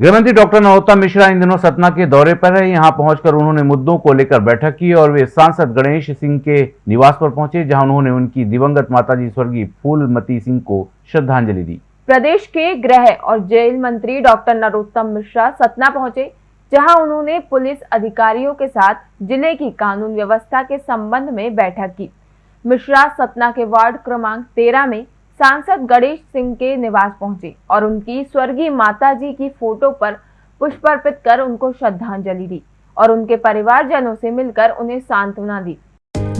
गृहमंत्री डॉक्टर नरोत्तम मिश्रा इन दिनों सतना के दौरे पर है। यहाँ पहुंचकर उन्होंने मुद्दों को लेकर बैठक की और वे सांसद गणेश सिंह के निवास पर पहुँचे, जहाँ उन्होंने उनकी दिवंगत माताजी स्वर्गीय फूलमती सिंह को श्रद्धांजलि दी। प्रदेश के गृह और जेल मंत्री डॉक्टर नरोत्तम मिश्रा सतना पहुँचे, जहाँ उन्होंने पुलिस अधिकारियों के साथ ज़िले की कानून व्यवस्था के संबंध में बैठक की। मिश्रा सतना के वार्ड क्रमांक तेरह में सांसद गणेश सिंह के निवास पहुँचे और उनकी स्वर्गीय माता जी की फ़ोटो पर पुष्प अर्पित कर उनको श्रद्धांजलि दी और उनके परिवारजनों से मिलकर उन्हें सांत्वना दी।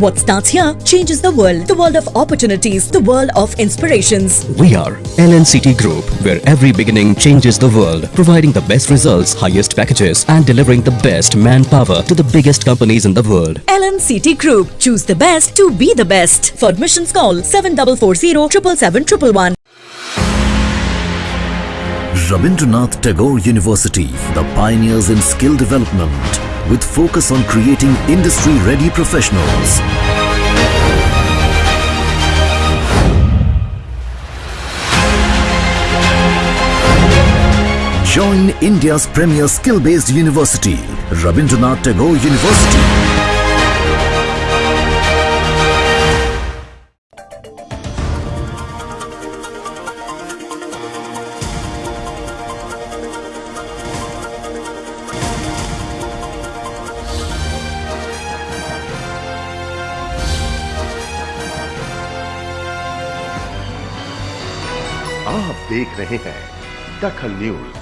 What starts here changes the world. The world of opportunities, the world of inspirations. We are LNCT Group, where every beginning changes the world, providing the best results, highest packages, and delivering the best manpower to the biggest companies in the world. LNCT Group. Choose the best to be the best. For admissions, call 7440 777 Rabindranath Tagore University, the pioneers in skill development, with focus on creating industry-ready professionals. Join India's premier skill-based university, Rabindranath Tagore University. आप देख रहे हैं दखल news.